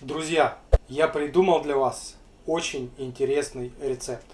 Друзья, я придумал для вас очень интересный рецепт.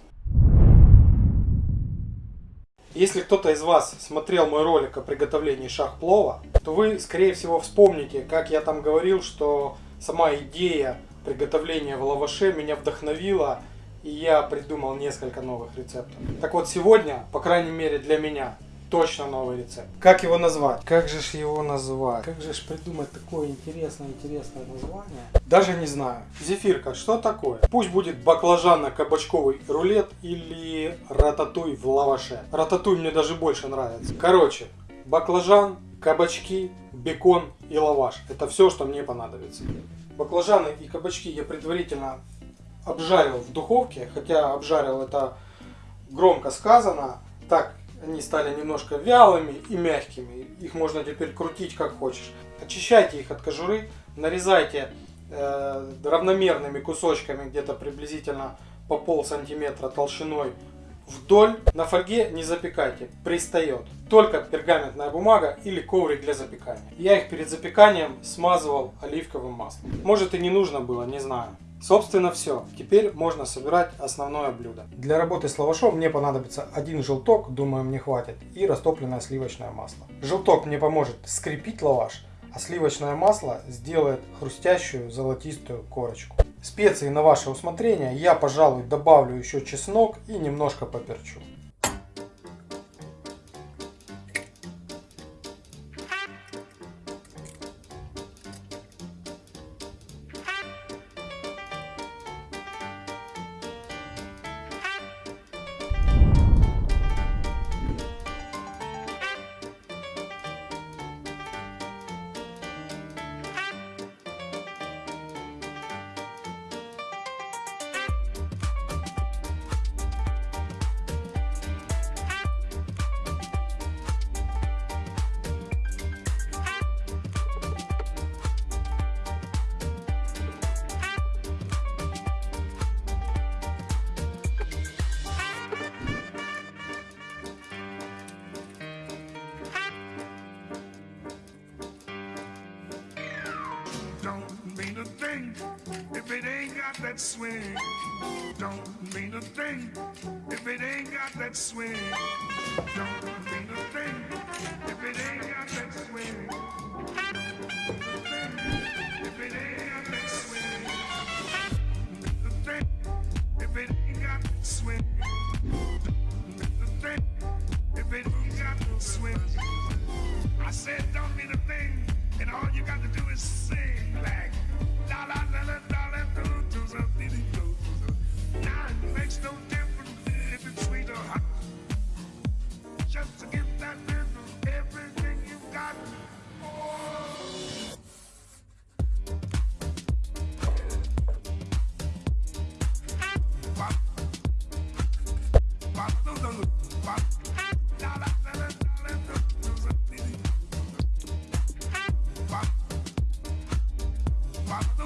Если кто-то из вас смотрел мой ролик о приготовлении шахплова, то вы, скорее всего, вспомните, как я там говорил, что сама идея приготовления в лаваше меня вдохновила, и я придумал несколько новых рецептов. Так вот, сегодня, по крайней мере для меня, точно новый рецепт. Как его назвать? Как же ж его назвать? Как же ж придумать такое интересное-интересное название? Даже не знаю. Зефирка, что такое? Пусть будет баклажанно-кабачковый рулет или рататуй в лаваше. Рататуй мне даже больше нравится. Короче, баклажан, кабачки, бекон и лаваш. Это все, что мне понадобится. Баклажаны и кабачки я предварительно обжарил в духовке, хотя обжарил это громко сказано. Так они стали немножко вялыми и мягкими. Их можно теперь крутить как хочешь. Очищайте их от кожуры, нарезайте э, равномерными кусочками, где-то приблизительно по пол сантиметра толщиной вдоль. На фольге не запекайте, пристает. Только пергаментная бумага или коврик для запекания. Я их перед запеканием смазывал оливковым маслом. Может и не нужно было, не знаю. Собственно все. Теперь можно собирать основное блюдо. Для работы с лавашом мне понадобится один желток, думаю мне хватит, и растопленное сливочное масло. Желток мне поможет скрепить лаваш, а сливочное масло сделает хрустящую золотистую корочку. Специи на ваше усмотрение. Я, пожалуй, добавлю еще чеснок и немножко поперчу. Don't mean a thing if it ain't got that swing. Don't mean a thing if it ain't got that swing. Don't mean a thing if it ain't got that swing. If it ain't got thing if it ain't got that swing. A thing if it ain't got that swing. I said don't mean a thing, and all you got to do is sing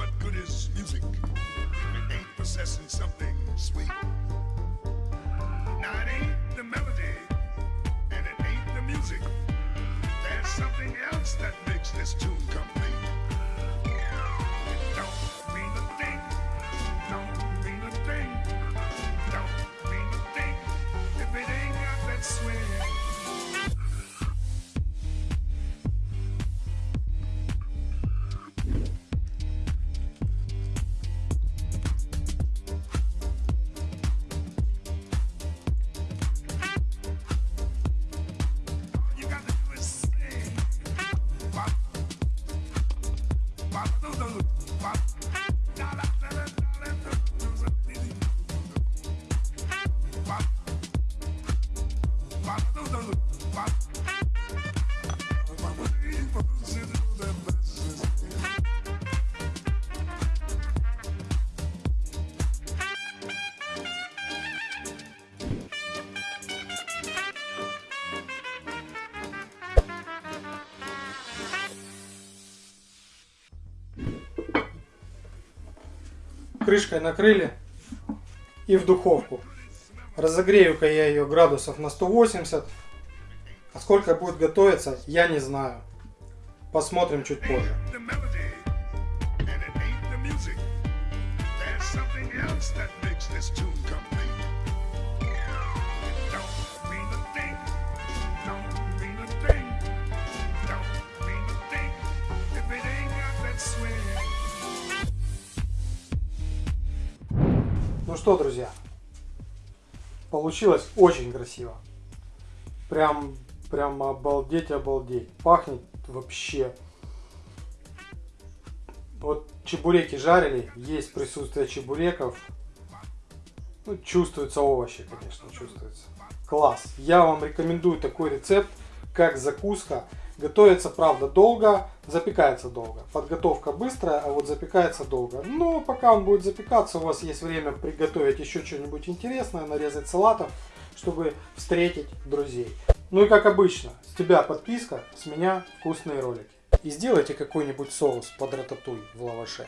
What good is music? If it ain't possessing something sweet. back крышкой накрыли и в духовку. Разогрею-ка я ее градусов на 180. А сколько будет готовиться, я не знаю. Посмотрим чуть позже. that makes this tune complete. Ну что, друзья, получилось очень красиво. Прям, прям обалдеть, обалдеть. Пахнет вообще. Вот чебуреки жарили, есть присутствие чебуреков. Ну, чувствуются овощи, конечно, чувствуется. Класс. Я вам рекомендую такой рецепт, как закуска. Готовится, правда, долго, запекается долго. Подготовка быстрая, а вот запекается долго. Но пока он будет запекаться, у вас есть время приготовить еще что-нибудь интересное, нарезать салатов, чтобы встретить друзей. Ну и как обычно, с тебя подписка, с меня вкусные ролики. И сделайте какой-нибудь соус под рататуй в лаваше.